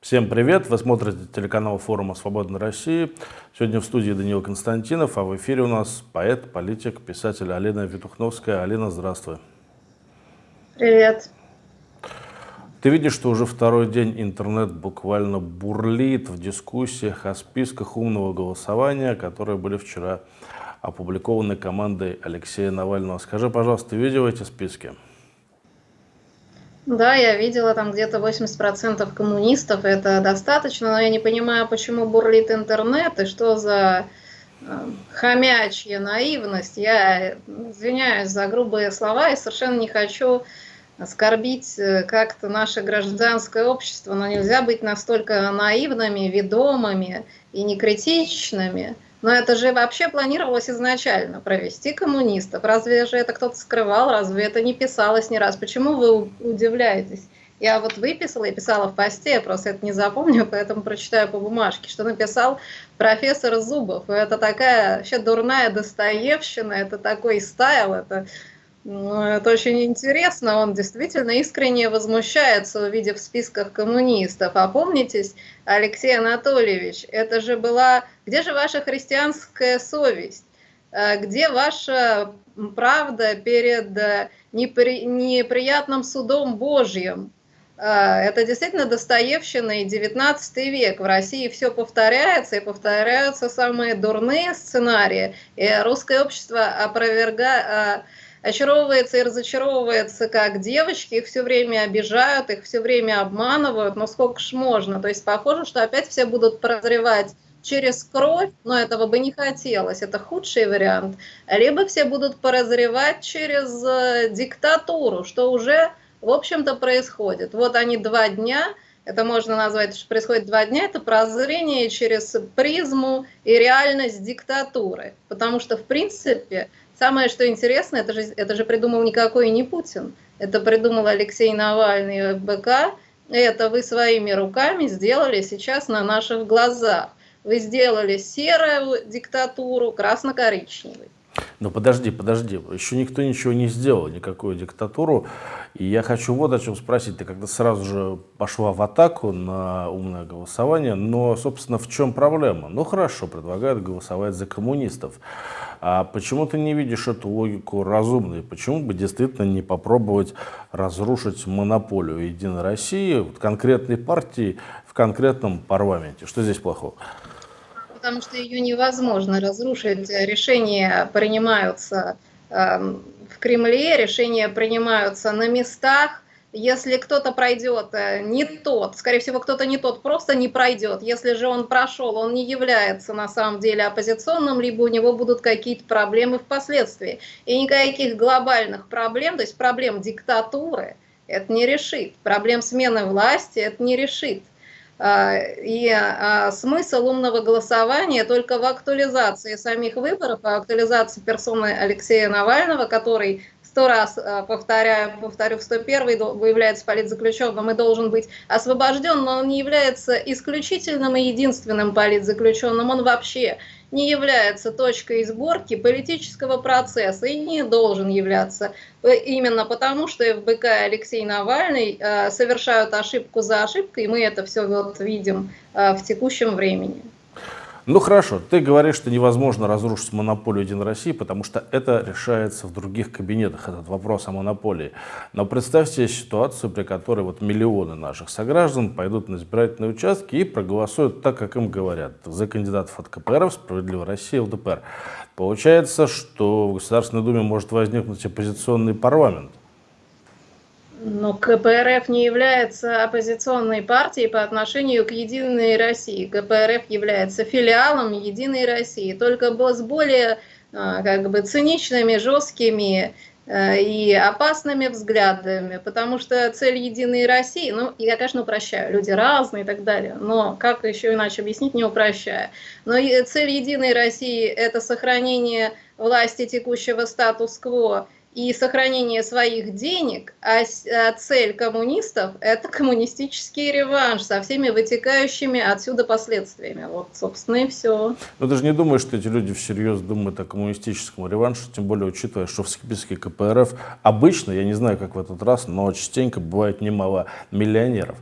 Всем привет! Вы смотрите телеканал форума «Свободной России». Сегодня в студии Даниил Константинов, а в эфире у нас поэт, политик, писатель Алина Витухновская. Алина, здравствуй. Привет. Ты видишь, что уже второй день интернет буквально бурлит в дискуссиях о списках умного голосования, которые были вчера опубликованы командой Алексея Навального. Скажи, пожалуйста, ты видел эти списки? Да, я видела там где-то 80% коммунистов, это достаточно, но я не понимаю, почему бурлит интернет и что за э, хомячья наивность. Я извиняюсь за грубые слова и совершенно не хочу оскорбить э, как-то наше гражданское общество, но нельзя быть настолько наивными, ведомыми и некритичными. Но это же вообще планировалось изначально, провести коммунистов. Разве же это кто-то скрывал, разве это не писалось ни раз? Почему вы удивляетесь? Я вот выписала и писала в посте, просто это не запомню, поэтому прочитаю по бумажке, что написал профессор Зубов. Это такая вообще дурная достоевщина, это такой стайл, это ну, это очень интересно, он действительно искренне возмущается, увидев в списках коммунистов. А помнитесь, Алексей Анатольевич, это же была... Где же ваша христианская совесть? А где ваша правда перед э, непри... неприятным судом Божьим? А, это действительно Достоевщина и 19 век. В России все повторяется, и повторяются самые дурные сценарии. И русское общество опровергает очаровывается и разочаровывается как девочки, их все время обижают, их все время обманывают, но сколько ж можно. То есть похоже, что опять все будут прозревать через кровь, но этого бы не хотелось, это худший вариант. Либо все будут прозревать через э, диктатуру, что уже, в общем-то, происходит. Вот они два дня, это можно назвать, что происходит два дня, это прозрение через призму и реальность диктатуры. Потому что, в принципе, Самое, что интересно, это же, это же придумал никакой не Путин. Это придумал Алексей Навальный ФБК. Это вы своими руками сделали сейчас на наших глазах. Вы сделали серую диктатуру красно-коричневой. Ну подожди, подожди, еще никто ничего не сделал, никакую диктатуру. И я хочу вот о чем спросить. Ты когда сразу же пошла в атаку на умное голосование, но, собственно, в чем проблема? Ну хорошо, предлагают голосовать за коммунистов. А почему ты не видишь эту логику разумной? Почему бы действительно не попробовать разрушить монополию Единой России, вот конкретной партии в конкретном парламенте? Что здесь плохого? Потому что ее невозможно разрушить. Решения принимаются эм, в Кремле, решения принимаются на местах. Если кто-то пройдет э, не тот, скорее всего, кто-то не тот просто не пройдет. Если же он прошел, он не является на самом деле оппозиционным, либо у него будут какие-то проблемы впоследствии. И никаких глобальных проблем, то есть проблем диктатуры, это не решит. Проблем смены власти это не решит. А, и а, смысл умного голосования только в актуализации самих выборов, в актуализации персоны Алексея Навального, который сто раз а, повторяю, повторю, в 101 выявляется политзаключенным и должен быть освобожден, но он не является исключительным и единственным политзаключенным, он вообще не является точкой сборки политического процесса и не должен являться. Именно потому, что ФБК и Алексей Навальный э, совершают ошибку за ошибкой, и мы это все вот видим э, в текущем времени. Ну хорошо, ты говоришь, что невозможно разрушить монополию Единой России, потому что это решается в других кабинетах, этот вопрос о монополии. Но представьте ситуацию, при которой вот миллионы наших сограждан пойдут на избирательные участки и проголосуют так, как им говорят, за кандидатов от КПРФ, Справедливая Россия, ЛДПР. Получается, что в Государственной Думе может возникнуть оппозиционный парламент. Но КПРФ не является оппозиционной партией по отношению к Единой России. КПРФ является филиалом Единой России, только с более а, как бы, циничными, жесткими э, и опасными взглядами, потому что цель Единой России, ну, я, конечно, упрощаю, люди разные и так далее, но как еще иначе объяснить, не упрощая. Но цель Единой России – это сохранение власти текущего статус-кво и сохранение своих денег, а, а цель коммунистов – это коммунистический реванш со всеми вытекающими отсюда последствиями. Вот, собственно, и все. Но ты же не думаешь, что эти люди всерьез думают о коммунистическом реванше, тем более учитывая, что в списке КПРФ обычно, я не знаю, как в этот раз, но частенько бывает немало миллионеров.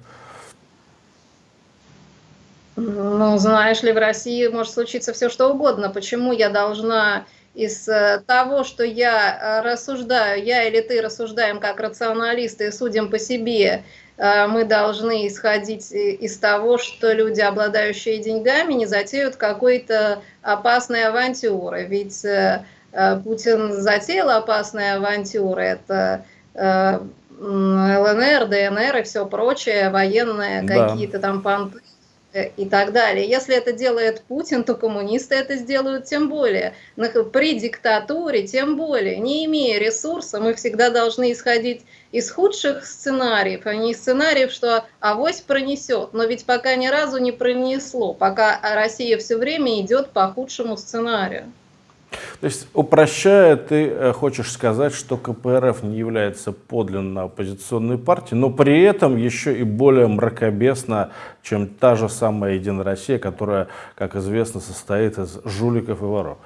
Ну, знаешь ли, в России может случиться все, что угодно. Почему я должна из э, того, что я э, рассуждаю, я или ты рассуждаем как рационалисты и судим по себе, э, мы должны исходить из того, что люди, обладающие деньгами, не затеют какой-то опасной авантюры. Ведь Путин затеял опасные авантюры, это ЛНР, ДНР и все прочее, военные да. какие-то там понты и так далее. Если это делает Путин, то коммунисты это сделают тем более. При диктатуре тем более. Не имея ресурса, мы всегда должны исходить из худших сценариев, а не из сценариев, что авось пронесет. Но ведь пока ни разу не пронесло, пока Россия все время идет по худшему сценарию. То есть, упрощая, ты э, хочешь сказать, что КПРФ не является подлинно оппозиционной партией, но при этом еще и более мракобесна, чем та же самая Единая Россия, которая, как известно, состоит из жуликов и воров.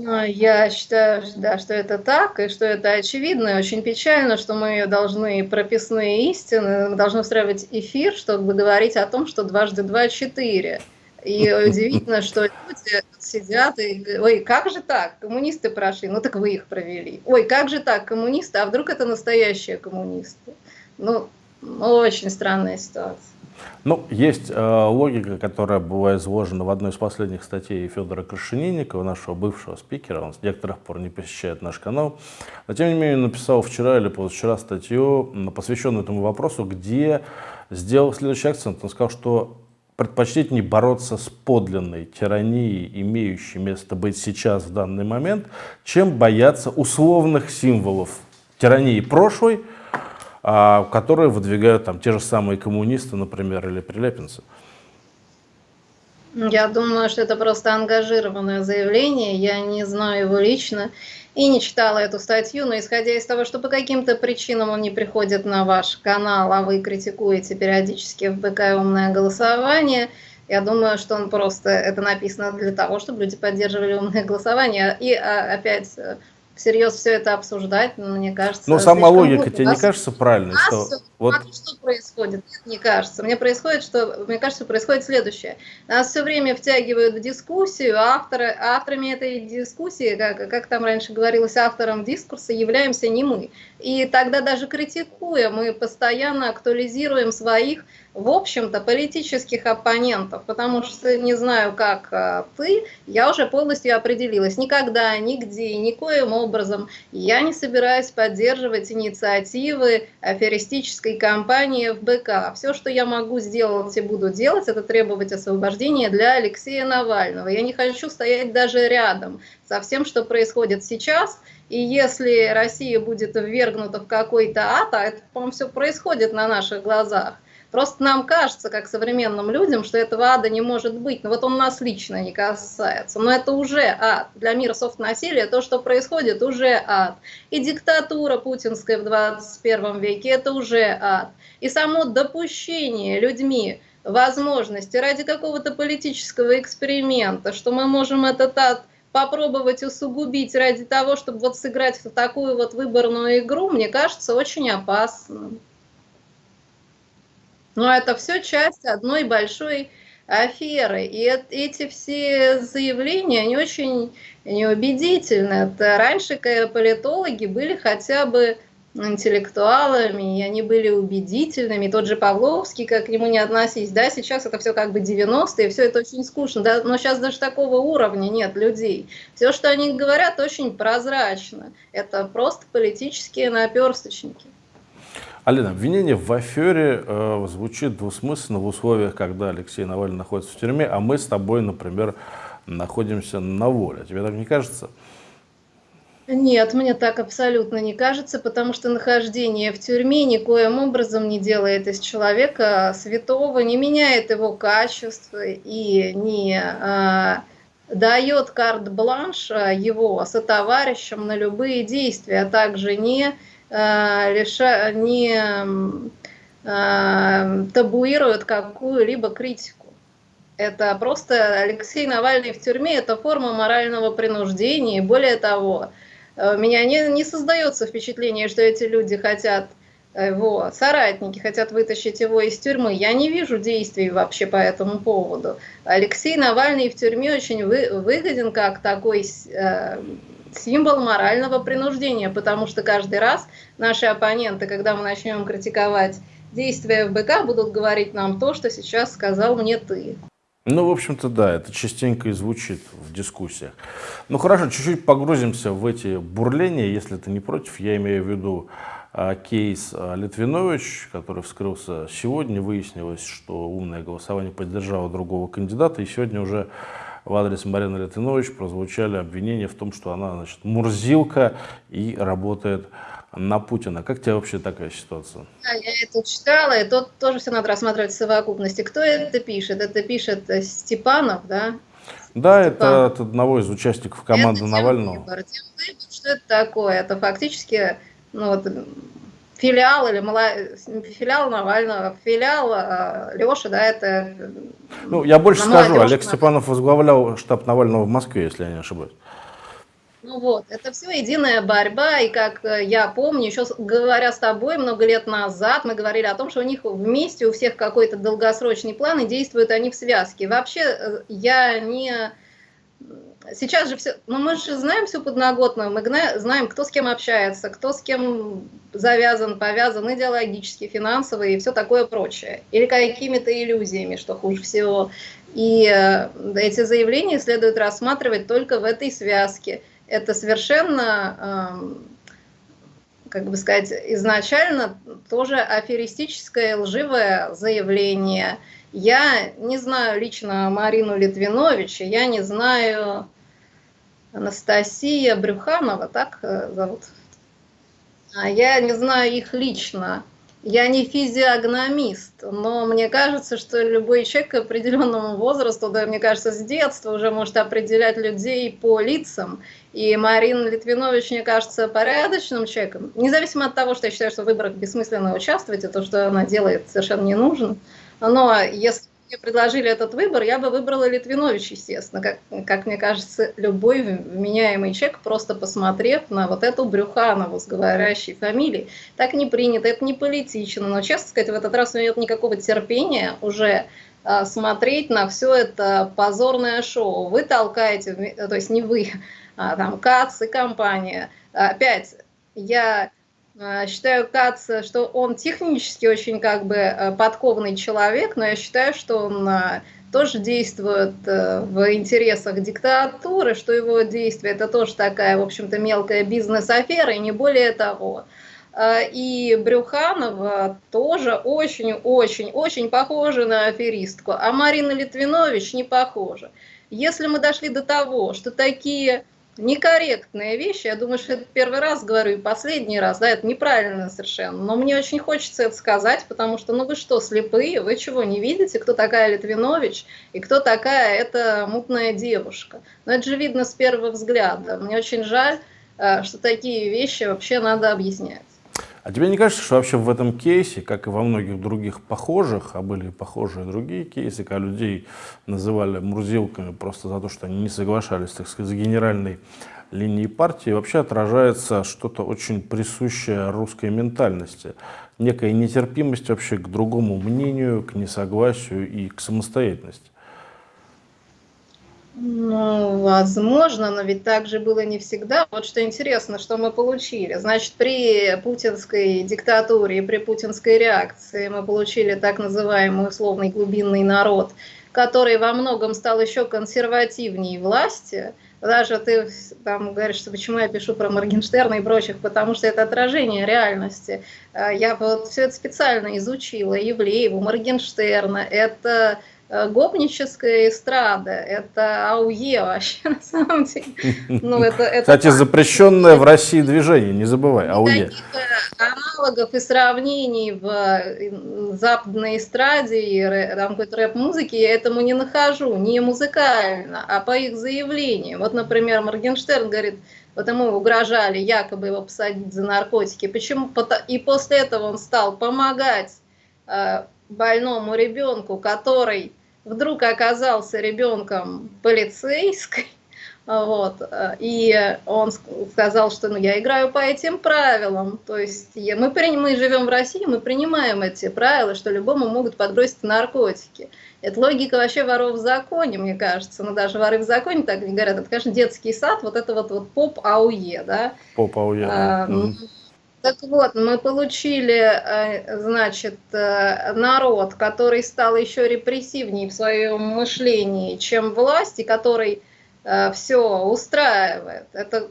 Ну, я считаю, да, что это так, и что это очевидно, и очень печально, что мы должны прописные истины, мы должны устраивать эфир, чтобы говорить о том, что дважды два – четыре. И удивительно, что люди сидят и ой, как же так, коммунисты прошли, ну так вы их провели. Ой, как же так, коммунисты, а вдруг это настоящие коммунисты? Ну, очень странная ситуация. Ну, есть э, логика, которая была изложена в одной из последних статей Федора Крашенинникова, нашего бывшего спикера. Он с некоторых пор не посещает наш канал. Но, тем не менее, написал вчера или позавчера статью, посвященную этому вопросу, где сделал следующий акцент. Он сказал, что предпочтительнее бороться с подлинной тиранией, имеющей место быть сейчас в данный момент, чем бояться условных символов тирании прошлой, а, которые выдвигают там те же самые коммунисты, например, или прилепинцы. Я думаю, что это просто ангажированное заявление. Я не знаю его лично и не читала эту статью, но исходя из того, что по каким-то причинам он не приходит на ваш канал, а вы критикуете периодически в БК умное голосование, я думаю, что он просто это написано для того, чтобы люди поддерживали умное голосование. И а, опять всерьез все это обсуждать, мне кажется... Но сама логика тебе не кажется правильной? Что, вот... а что происходит? Нет, не кажется. Мне происходит, что, мне кажется, происходит следующее. Нас все время втягивают в дискуссию, авторы, авторами этой дискуссии, как, как там раньше говорилось, автором дискурса являемся не мы. И тогда даже критикуя, мы постоянно актуализируем своих в общем-то, политических оппонентов, потому что не знаю, как а, ты, я уже полностью определилась. Никогда, нигде, никоим образом я не собираюсь поддерживать инициативы аферистической кампании в БК. Все, что я могу сделать и буду делать, это требовать освобождения для Алексея Навального. Я не хочу стоять даже рядом со всем, что происходит сейчас. И если Россия будет ввергнута в какой-то ад, а это, по-моему, все происходит на наших глазах, Просто нам кажется, как современным людям, что этого ада не может быть. Но вот он нас лично не касается. Но это уже ад. Для мира софт-насилия то, что происходит, уже ад. И диктатура путинская в 21 веке – это уже ад. И само допущение людьми возможности ради какого-то политического эксперимента, что мы можем этот ад попробовать усугубить ради того, чтобы вот сыграть в такую вот выборную игру, мне кажется, очень опасным. Но это все часть одной большой аферы. И эти все заявления, они очень неубедительны. Это раньше политологи были хотя бы интеллектуалами, и они были убедительными. Тот же Павловский, как к нему не относись, да, сейчас это все как бы 90-е, все это очень скучно, да, но сейчас даже такого уровня нет людей. Все, что они говорят, очень прозрачно. Это просто политические наперсточники. Алина, обвинение в афере э, звучит двусмысленно в условиях, когда Алексей Навальный находится в тюрьме, а мы с тобой, например, находимся на воле. Тебе так не кажется? Нет, мне так абсолютно не кажется, потому что нахождение в тюрьме никоим образом не делает из человека святого, не меняет его качества и не а, дает карт-бланш его сотоварищам на любые действия, а также не, реша, не табуирует какую-либо критику. Это просто Алексей Навальный в тюрьме, это форма морального принуждения. И более того, у меня не, не создается впечатление, что эти люди хотят его соратники хотят вытащить его из тюрьмы. Я не вижу действий вообще по этому поводу. Алексей Навальный в тюрьме очень вы, выгоден как такой э, символ морального принуждения, потому что каждый раз наши оппоненты, когда мы начнем критиковать действия ФБК, будут говорить нам то, что сейчас сказал мне ты. Ну, в общем-то, да, это частенько и звучит в дискуссиях. Ну, хорошо, чуть-чуть погрузимся в эти бурления, если ты не против. Я имею в виду а, кейс а, Литвинович, который вскрылся сегодня. Выяснилось, что умное голосование поддержало другого кандидата. И сегодня уже в адрес Марины Литвинович прозвучали обвинения в том, что она значит, мурзилка и работает на Путина. Как тебе вообще такая ситуация? Да, я это читала, и тут тоже все надо рассматривать в совокупности. Кто это пишет? Это пишет э, Степанов, да? Да, Степанов. это от одного из участников команды это Навального. Выбор, что это такое? Это фактически ну, вот, филиал или мала... филиал Навального, филиал э, Леши, да, это... Ну, я больше скажу, Олег Степанов возглавлял штаб Навального в Москве, если я не ошибаюсь. Ну вот, это все единая борьба, и как э, я помню, еще говоря с тобой много лет назад, мы говорили о том, что у них вместе у всех какой-то долгосрочный план, и действуют они в связке. Вообще, э, я не... Сейчас же все, ну мы же знаем всю подноготную, мы знаем, кто с кем общается, кто с кем завязан, повязан идеологически, финансово и все такое прочее. Или какими-то иллюзиями, что хуже всего. И э, эти заявления следует рассматривать только в этой связке это совершенно, как бы сказать, изначально тоже аферистическое лживое заявление. Я не знаю лично Марину Литвинович, я не знаю Анастасия Брюханова, так э, зовут? А я не знаю их лично. Я не физиогномист, но мне кажется, что любой человек определенному возрасту, да, мне кажется, с детства уже может определять людей по лицам. И Марина Литвинович, мне кажется, порядочным человеком. Независимо от того, что я считаю, что в выборах бессмысленно участвовать, и то, что она делает, совершенно не нужно. Но если мне предложили этот выбор, я бы выбрала Литвинович, естественно. Как, как мне кажется, любой вменяемый человек, просто посмотрев на вот эту Брюханову с говорящей фамилией, так не принято, это не политично. Но, честно сказать, в этот раз у меня нет никакого терпения уже а, смотреть на все это позорное шоу. Вы толкаете, то есть не вы, а там КАЦ и компания. Опять, я считаю Кац, что он технически очень как бы э, подкованный человек, но я считаю, что он э, тоже действует в интересах диктатуры, что его действие это тоже такая, в общем-то, мелкая бизнес-афера, и не более того. И Брюханова тоже очень-очень-очень похожа на аферистку, а Марина Литвинович не похожа. Если мы дошли до того, что такие некорректные вещи. Я думаю, что это первый раз говорю и последний раз, да, это неправильно совершенно. Но мне очень хочется это сказать, потому что, ну вы что, слепые, вы чего, не видите, кто такая Литвинович и кто такая эта мутная девушка? Но это же видно с первого взгляда. Мне очень жаль, э, что такие вещи вообще надо объяснять. А тебе не кажется, что вообще в этом кейсе, как и во многих других похожих, а были похожие другие кейсы, когда людей называли мурзилками просто за то, что они не соглашались, так сказать, с генеральной линией партии, вообще отражается что-то очень присущее русской ментальности. Некая нетерпимость вообще к другому мнению, к несогласию и к самостоятельности. Ну, возможно, но ведь так же было не всегда. Вот что интересно, что мы получили. Значит, при путинской диктатуре, при путинской реакции мы получили так называемый условный глубинный народ, который во многом стал еще консервативнее власти. Даже ты там говоришь, что почему я пишу про Моргенштерна и прочих, потому что это отражение реальности. А, я вот все это специально изучила. Евлееву, Моргенштерна, это гопническая эстрада, это АУЕ вообще на самом деле. Ну, это, это Кстати, так. запрещенное в России движение, не забывай, АУЕ. Она аналогов и сравнений в западной эстраде и там какой-то рэп-музыки я этому не нахожу, не музыкально, а по их заявлениям. Вот, например, Моргенштерн говорит, вот ему угрожали якобы его посадить за наркотики. Почему? И после этого он стал помогать э, больному ребенку, который вдруг оказался ребенком полицейской, вот. И он сказал, что ну, я играю по этим правилам. То есть я, мы, мы живем в России, мы принимаем эти правила, что любому могут подбросить наркотики. Это логика вообще воров в законе, мне кажется. Но даже воры в законе так не говорят. Это, конечно, детский сад, вот это вот, вот поп-ауе, да? Поп-ауе. А, mm. Так вот, мы получили, э, значит, э, народ, который стал еще репрессивнее в своем мышлении, чем власть, и который Э, все устраивает. Это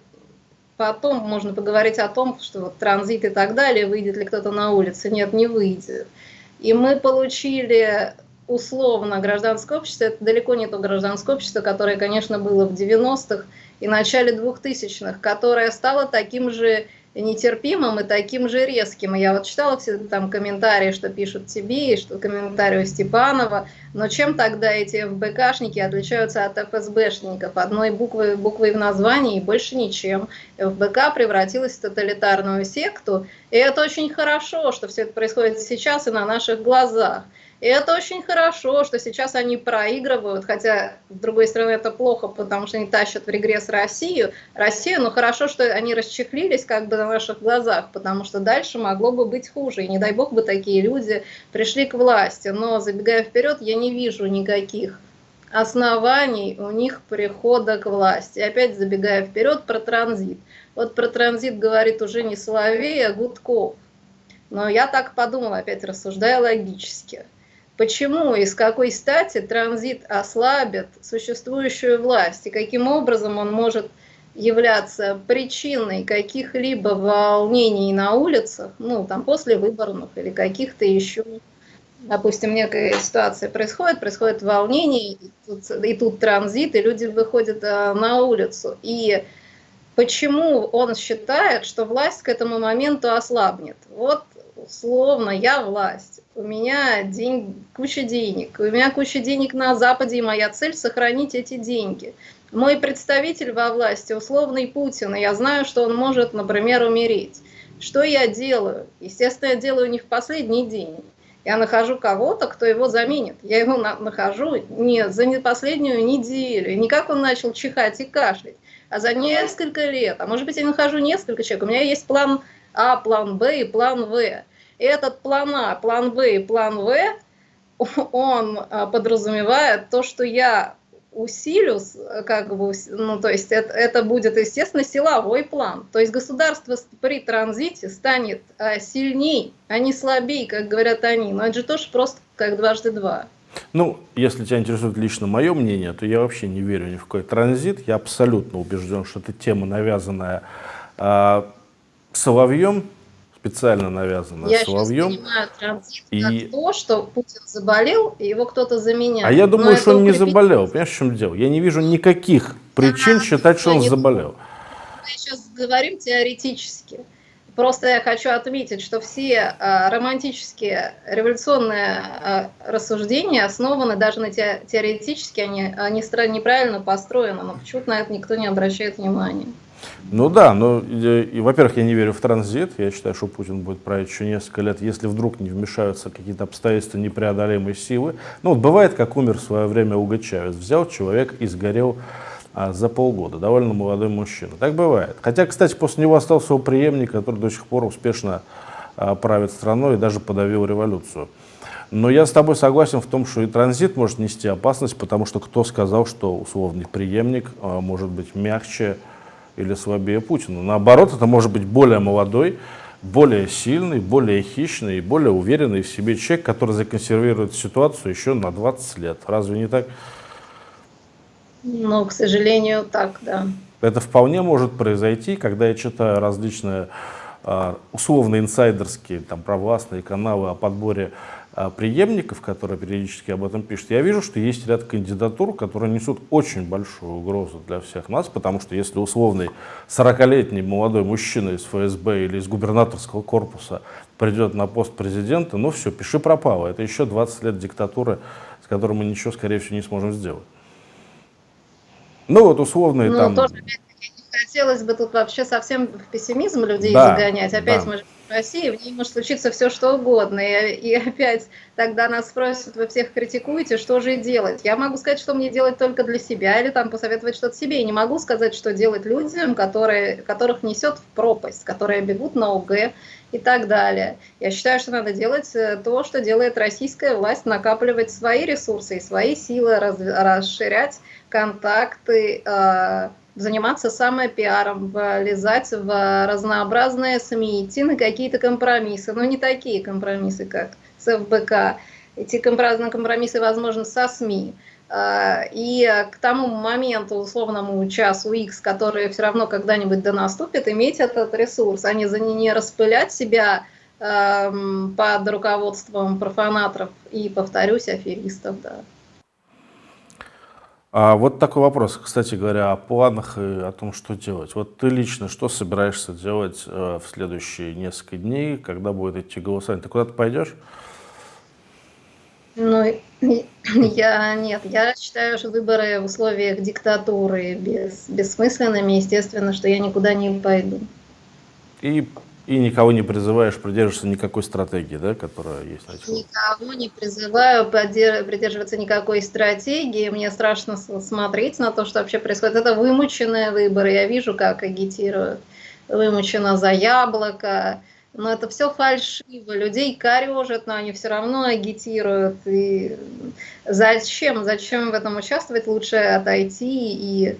потом можно поговорить о том, что вот транзит и так далее, выйдет ли кто-то на улицу. Нет, не выйдет. И мы получили условно гражданское общество, это далеко не то гражданское общество, которое, конечно, было в 90-х и начале 2000-х, которое стало таким же нетерпимым и таким же резким. Я вот читала все там комментарии, что пишут тебе, и что комментарии у Степанова. Но чем тогда эти ФБКшники отличаются от ФСБшников? Одной буквой, буквой в названии и больше ничем. ФБК превратилась в тоталитарную секту. И это очень хорошо, что все это происходит сейчас и на наших глазах. И это очень хорошо, что сейчас они проигрывают, хотя, с другой стороны, это плохо, потому что они тащат в регресс Россию, Россию, но хорошо, что они расчехлились как бы на наших глазах, потому что дальше могло бы быть хуже, и не дай бог бы такие люди пришли к власти. Но, забегая вперед, я не вижу никаких оснований у них прихода к власти. Опять забегая вперед про транзит. Вот про транзит говорит уже не Соловей, а Гудков. Но я так подумала, опять рассуждая логически – Почему и с какой стати транзит ослабит существующую власть и каким образом он может являться причиной каких-либо волнений на улицах, ну, там, после выборных или каких-то еще, допустим, некая ситуация происходит, происходит волнение, и тут, и тут транзит, и люди выходят а, на улицу. И почему он считает, что власть к этому моменту ослабнет? Вот условно, я власть, у меня день, куча денег, у меня куча денег на Западе, и моя цель сохранить эти деньги. Мой представитель во власти, условный Путин, и я знаю, что он может, например, умереть. Что я делаю? Естественно, я делаю не в последний день. Я нахожу кого-то, кто его заменит. Я его на нахожу не за не последнюю неделю, не как он начал чихать и кашлять, а за несколько лет. А может быть, я нахожу несколько человек. У меня есть план А, план Б и план В этот план А, план Б и план В, он а, подразумевает то, что я усилю, как бы, ну, то есть это, это будет, естественно, силовой план. То есть государство при транзите станет а, сильней, а не слабей, как говорят они. Но это же тоже просто как дважды два. Ну, если тебя интересует лично мое мнение, то я вообще не верю ни в какой транзит. Я абсолютно убежден, что это тема, навязанная э, Соловьем, специально навязано я Соловьем. Я понимаю транзит и... как то, что Путин заболел, и его кто-то заменяет. А я думаю, Но что он не заболел. Понимаешь, в чем дело? Я не вижу никаких причин а, считать, что он не... заболел. Мы сейчас говорим теоретически. Просто я хочу отметить, что все а, романтические революционные а, рассуждения основаны даже на те, теоретически, они, они неправильно построены, но почему-то на это никто не обращает внимания. Ну да, но, и, во-первых, я не верю в транзит. Я считаю, что Путин будет править еще несколько лет, если вдруг не вмешаются какие-то обстоятельства непреодолимой силы. Ну вот бывает, как умер в свое время Уго Чавес. Взял человек и сгорел а, за полгода. Довольно молодой мужчина. Так бывает. Хотя, кстати, после него остался его преемник, который до сих пор успешно а, правит страной и даже подавил революцию. Но я с тобой согласен в том, что и транзит может нести опасность, потому что кто сказал, что условный преемник а, может быть мягче, или слабее Путина. Наоборот, это может быть более молодой, более сильный, более хищный и более уверенный в себе человек, который законсервирует ситуацию еще на 20 лет. Разве не так? Ну, к сожалению, так, да. Это вполне может произойти, когда я читаю различные а, условно инсайдерские, там, провластные каналы о подборе преемников, которые периодически об этом пишут, я вижу, что есть ряд кандидатур, которые несут очень большую угрозу для всех нас, потому что если условный 40-летний молодой мужчина из ФСБ или из губернаторского корпуса придет на пост президента, ну все, пиши пропало. Это еще 20 лет диктатуры, с которой мы ничего, скорее всего, не сможем сделать. Ну вот условные ну, там... Тоже, не хотелось бы тут вообще совсем в пессимизм людей да, загонять. Опять да. мы в России, в ней может случиться все что угодно. И, и опять тогда нас спросят, вы всех критикуете, что же делать? Я могу сказать, что мне делать только для себя, или там посоветовать что-то себе. И не могу сказать, что делать людям, которые, которых несет в пропасть, которые бегут на ОГЭ и так далее. Я считаю, что надо делать э, то, что делает российская власть, накапливать свои ресурсы и свои силы, раз, расширять контакты, э, заниматься самопиаром, влезать в разнообразные СМИ, идти на какие-то компромиссы, но не такие компромиссы, как с ФБК. Эти компромиссы возможны со СМИ. А, и к тому моменту, условному часу X, который все равно когда-нибудь да наступит, иметь этот ресурс, а не, не распылять себя эм, под руководством профанаторов и, повторюсь, аферистов. Да. А вот такой вопрос, кстати говоря, о планах и о том, что делать. Вот ты лично что собираешься делать э, в следующие несколько дней, когда будет идти голосование? Ты куда-то пойдешь? Ну, я нет, я считаю, что выборы в условиях диктатуры без, бессмысленными, естественно, что я никуда не пойду. И и никого не призываешь придерживаться никакой стратегии, да, которая есть Никого не призываю придерживаться никакой стратегии. Мне страшно смотреть на то, что вообще происходит. Это вымученные выборы. Я вижу, как агитируют. Вымучено за яблоко. Но это все фальшиво. Людей корежат, но они все равно агитируют. И зачем? Зачем в этом участвовать? Лучше отойти и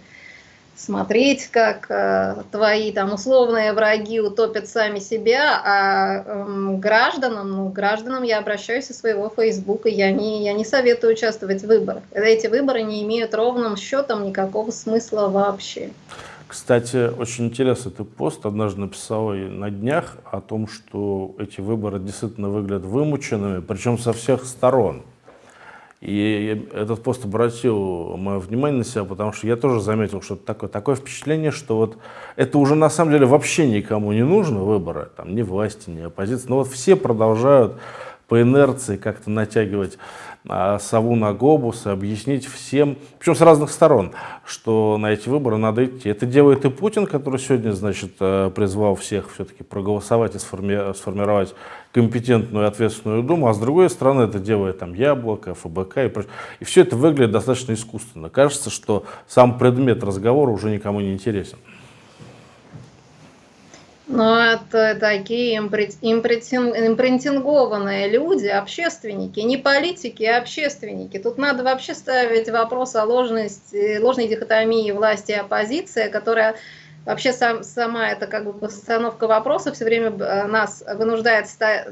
смотреть, как э, твои там условные враги утопят сами себя, а э, гражданам, ну, гражданам я обращаюсь со своего Фейсбука, я не, я не советую участвовать в выборах. Эти выборы не имеют ровным счетом никакого смысла вообще. Кстати, очень интересный ты пост однажды написал на днях о том, что эти выборы действительно выглядят вымученными, причем со всех сторон. И этот пост обратил мое внимание на себя, потому что я тоже заметил, что такое, такое впечатление, что вот это уже на самом деле вообще никому не нужно, выборы, там, ни власти, ни оппозиции, но вот все продолжают по инерции как-то натягивать а, сову на глобус и объяснить всем, причем с разных сторон, что на эти выборы надо идти. Это делает и Путин, который сегодня, значит, э, призвал всех все-таки проголосовать и сформи сформировать компетентную и ответственную Думу, а с другой стороны это делает там Яблоко, ФБК и прочее. И все это выглядит достаточно искусственно. Кажется, что сам предмет разговора уже никому не интересен. Но это такие импринтингованные люди, общественники, не политики, а общественники. Тут надо вообще ставить вопрос о ложности, ложной дихотомии власти и оппозиции, которая вообще сам, сама эта как бы постановка вопроса все время э, нас вынуждает э,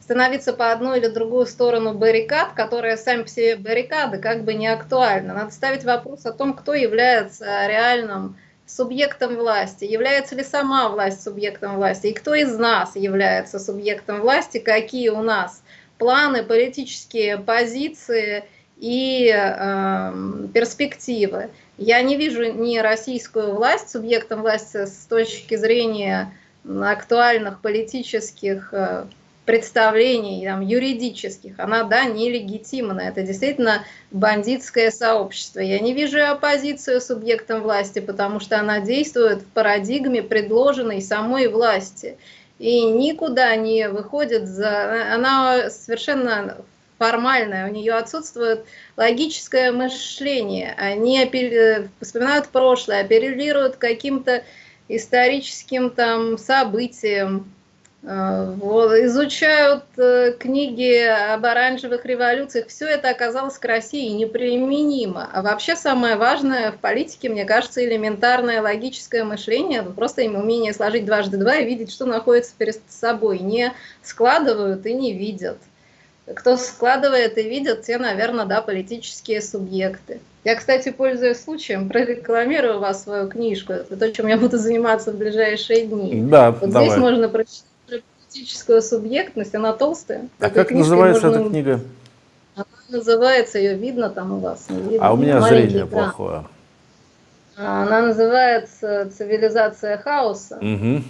становиться по одну или другую сторону баррикад, которые сами себе баррикады как бы не актуальны. Надо ставить вопрос о том, кто является реальным субъектом власти, является ли сама власть субъектом власти, и кто из нас является субъектом власти, какие у нас планы, политические позиции и э, перспективы. Я не вижу ни российскую власть субъектом власти с точки зрения актуальных политических э, представлений там, юридических, она, да, нелегитимна. Это действительно бандитское сообщество. Я не вижу оппозицию субъектом власти, потому что она действует в парадигме предложенной самой власти. И никуда не выходит за... Она совершенно формальная, у нее отсутствует логическое мышление. Они вспоминают прошлое, апеллируют каким-то историческим там событиям, вот, изучают э, книги об оранжевых революциях, все это оказалось к России неприменимо. А вообще самое важное в политике, мне кажется, элементарное логическое мышление, просто им умение сложить дважды два и видеть, что находится перед собой. Не складывают и не видят. кто складывает и видит, те, наверное, да, политические субъекты. Я, кстати, пользуясь случаем, прорекламирую вас свою книжку. Это то, чем я буду заниматься в ближайшие дни. Да, вот давай. здесь можно прочитать политическую субъектность, она толстая. А как называется можно... эта книга? Она называется, ее видно там у вас. Видно, а у меня зрение экран. плохое. Она называется «Цивилизация хаоса». Угу.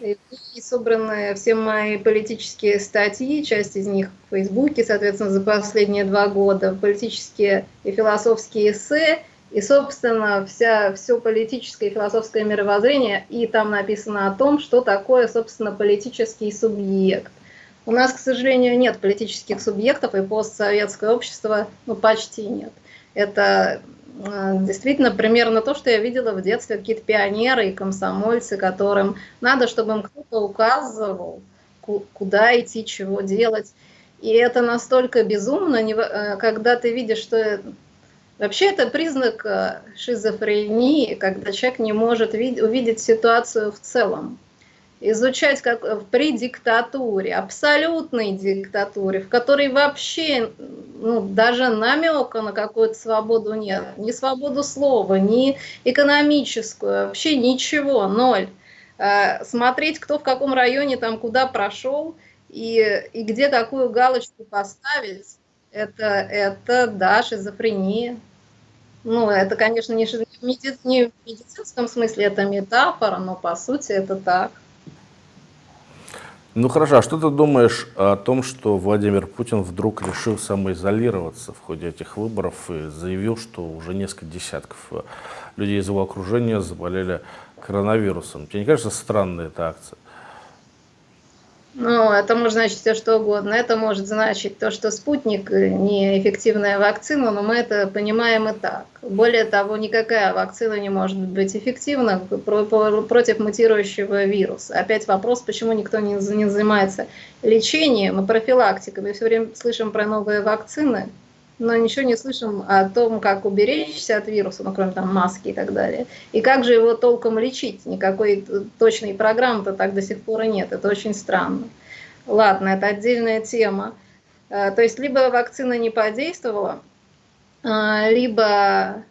И собраны все мои политические статьи, часть из них в Фейсбуке, соответственно, за последние два года, политические и философские эссе, и, собственно, вся, все политическое и философское мировоззрение, и там написано о том, что такое, собственно, политический субъект. У нас, к сожалению, нет политических субъектов, и постсоветское общество ну, почти нет. Это Э, действительно примерно то, что я видела в детстве, какие-то пионеры и комсомольцы, которым надо, чтобы им кто-то указывал, куда идти, чего делать. И это настолько безумно, э, когда ты видишь, что вообще это признак э, шизофрении, когда человек не может увидеть ситуацию в целом изучать как при диктатуре, абсолютной диктатуре, в которой вообще ну, даже намека на какую-то свободу нет, ни свободу слова, ни экономическую, вообще ничего, ноль. Э, смотреть, кто в каком районе там куда прошел и, и где какую галочку поставить, это, это да, шизофрения. Ну, это, конечно, не, меди, не в медицинском смысле, это метафора, но по сути это так. Ну хорошо, а что ты думаешь о том, что Владимир Путин вдруг решил самоизолироваться в ходе этих выборов и заявил, что уже несколько десятков э, людей из его окружения заболели коронавирусом? Тебе не кажется странной эта акция? Ну, это может значить все что угодно. Это может значить то, что спутник неэффективная вакцина, но мы это понимаем и так. Более того, никакая вакцина не может быть эффективна против мутирующего вируса. Опять вопрос, почему никто не занимается лечением и профилактикой. Мы все время слышим про новые вакцины, но ничего не слышим о том, как уберечься от вируса, ну, кроме там маски и так далее. И как же его толком лечить? Никакой точной программы-то так до сих пор и нет. Это очень странно. Ладно, это отдельная тема. Э, то есть либо вакцина не подействовала, э, либо...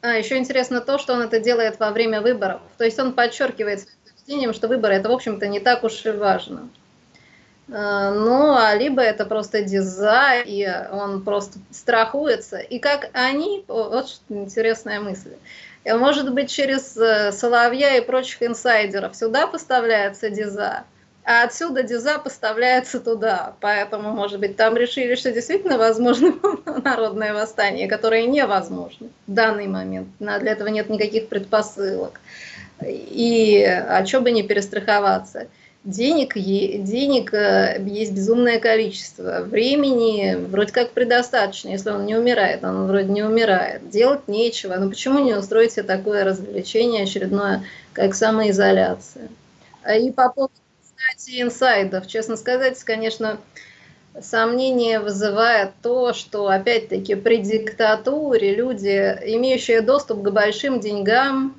А, еще интересно то, что он это делает во время выборов. То есть он подчеркивает своим что выборы это, в общем-то, не так уж и важно. Э, ну, а либо это просто дизайн, и он просто страхуется. И как они, вот что интересная мысль, э, может быть, через э, Соловья и прочих инсайдеров сюда поставляется диза, а отсюда диза поставляется туда. Поэтому, может быть, там решили, что действительно возможно народное восстание, которое невозможно в данный момент. Для этого нет никаких предпосылок. И а что бы не перестраховаться денег, денег э, есть безумное количество, времени вроде как предостаточно, если он не умирает, он вроде не умирает, делать нечего, но почему не устроить себе такое развлечение очередное, как самоизоляция? А и по поводу, кстати, инсайдов, честно сказать, конечно, сомнение вызывает то, что, опять-таки, при диктатуре люди, имеющие доступ к большим деньгам,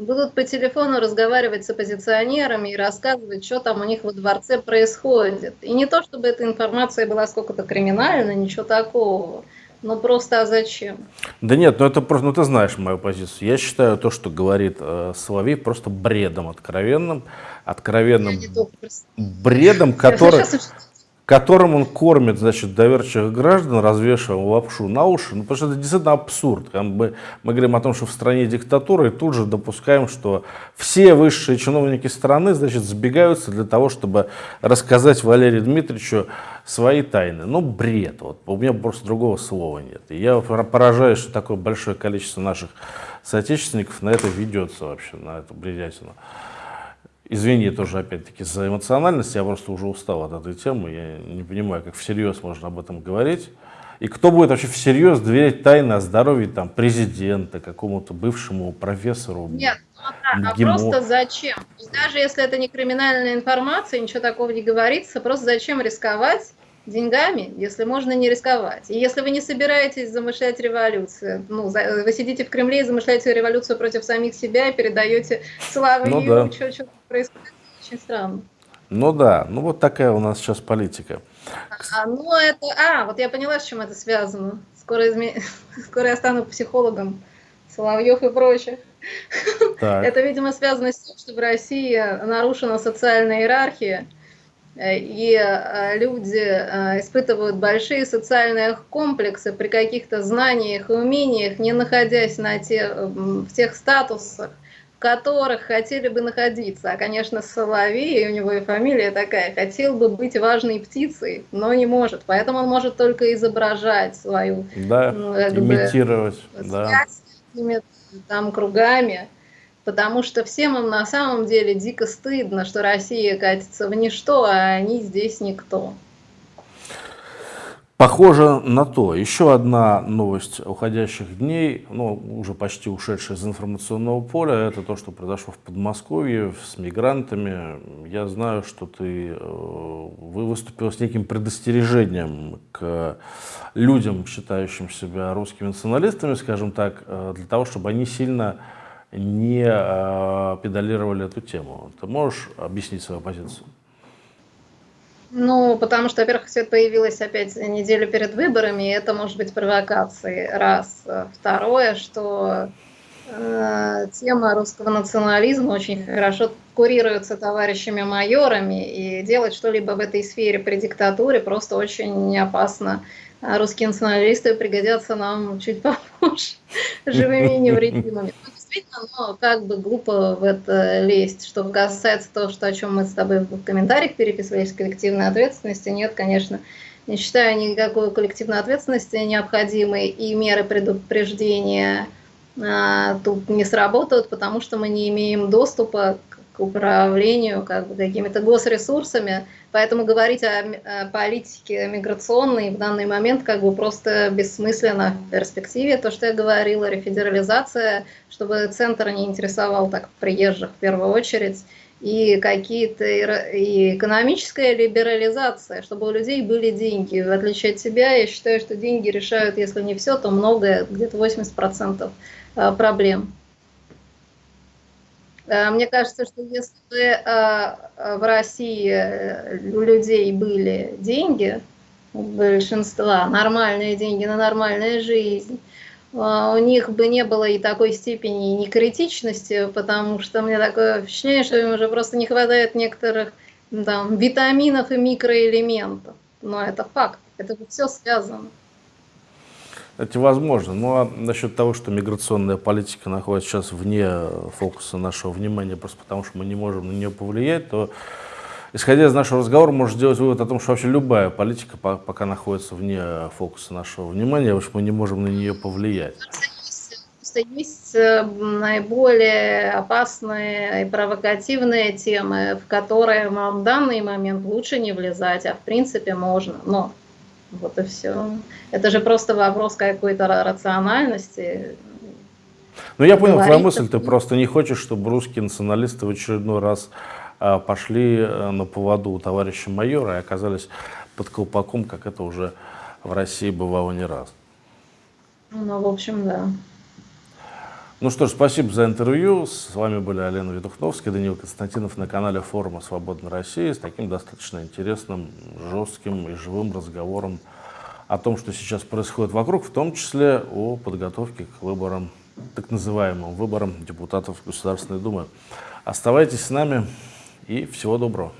будут по телефону разговаривать с оппозиционерами и рассказывать, что там у них во дворце происходит. И не то, чтобы эта информация была сколько-то криминальна, ничего такого. Но просто а зачем? Да нет, ну это просто, ну ты знаешь мою позицию. Я считаю то, что говорит э, Соловей, просто бредом откровенным, откровенным бредом, который, которым он кормит, значит, доверчивых граждан, развешивая лапшу на уши, ну, потому что это действительно абсурд. Мы, мы говорим о том, что в стране диктатура, и тут же допускаем, что все высшие чиновники страны, значит, сбегаются для того, чтобы рассказать Валерию Дмитриевичу свои тайны. Ну, бред. Вот. У меня просто другого слова нет. И я поражаюсь, что такое большое количество наших соотечественников на это ведется вообще, на эту бредятину. Извини тоже, опять-таки, за эмоциональность, я просто уже устал от этой темы, я не понимаю, как всерьез можно об этом говорить. И кто будет вообще всерьез доверять тайны о здоровье там, президента, какому-то бывшему профессору? Нет, ну, да, а просто зачем? Даже если это не криминальная информация, ничего такого не говорится, просто зачем рисковать деньгами, если можно не рисковать. И если вы не собираетесь замышлять революцию, ну, вы сидите в Кремле и замышляете революцию против самих себя и передаете славу ну, да. что, что происходит, очень странно. Ну да, ну вот такая у нас сейчас политика. А, ну это, а, вот я поняла, с чем это связано. Скоро, изме... Скоро я стану психологом Соловьев и прочих. Так. Это, видимо, связано с тем, что в России нарушена социальная иерархия, э, и э, люди э, испытывают большие социальные комплексы при каких-то знаниях и умениях, не находясь на те, в тех статусах, которых хотели бы находиться. А, конечно, Соловей, у него и фамилия такая, хотел бы быть важной птицей, но не может. Поэтому он может только изображать свою... Да, как имитировать. Бы, да. там кругами. Потому что всем им на самом деле дико стыдно, что Россия катится в ничто, а они здесь никто. Похоже на то. Еще одна новость уходящих дней, ну, уже почти ушедшая из информационного поля, это то, что произошло в Подмосковье с мигрантами. Я знаю, что ты, э, вы выступил с неким предостережением к людям, считающим себя русскими националистами, скажем так, э, для того, чтобы они сильно не э, педалировали эту тему. Ты можешь объяснить свою позицию? Ну, потому что, во-первых, все это появилось опять неделю перед выборами, и это может быть провокацией, раз. Второе, что э, тема русского национализма очень хорошо курируется товарищами майорами, и делать что-либо в этой сфере при диктатуре просто очень опасно. А русские националисты пригодятся нам чуть попозже, живыми и невредимыми действительно, но как бы глупо в это лезть. Что касается того, что, о чем мы с тобой в комментариях переписывались, коллективной ответственности, нет, конечно, не считаю никакой коллективной ответственности необходимой, и меры предупреждения а, тут не сработают, потому что мы не имеем доступа управлению как бы, какими-то госресурсами, Поэтому говорить о, о политике миграционной в данный момент как бы просто бессмысленно в перспективе. То, что я говорила, рефедерализация, чтобы центр не интересовал так приезжих в первую очередь, и какие-то и экономическая либерализация, чтобы у людей были деньги. В отличие от тебя, я считаю, что деньги решают, если не все, то многое, где-то 80% а, проблем. Э, мне кажется, что если бы э, в России э, у людей были деньги, у большинства, нормальные деньги на нормальную жизнь, у них бы не было и такой степени некритичности, потому что мне такое впечатление, что им уже просто не хватает некоторых там, витаминов и микроэлементов. Но это факт, это все связано. Это возможно. Ну а насчет того, что миграционная политика находится сейчас вне фокуса нашего внимания, просто потому что мы не можем на нее повлиять, то исходя из нашего разговора, можно сделать вывод о том, что вообще любая политика пока находится вне фокуса нашего внимания, потому что мы не можем на нее повлиять. Есть э, наиболее опасные и провокативные темы, в которые в данный момент лучше не влезать, а в принципе можно. Но вот и все. Это же просто вопрос какой-то рациональности. Ну, я понял твою мысль. Ты просто не хочешь, чтобы русские националисты в очередной раз а, пошли э, на поводу у товарища майора и оказались под колпаком, как это уже в России бывало не раз. Ну, в общем, да. Ну что ж, спасибо за интервью. С вами были Алена Ведухновская, Даниил Константинов на канале форума «Свободной России» с таким достаточно интересным, жестким и живым разговором о том, что сейчас происходит вокруг, в том числе о подготовке к выборам, так называемым выборам депутатов Государственной Думы. Оставайтесь с нами и всего доброго.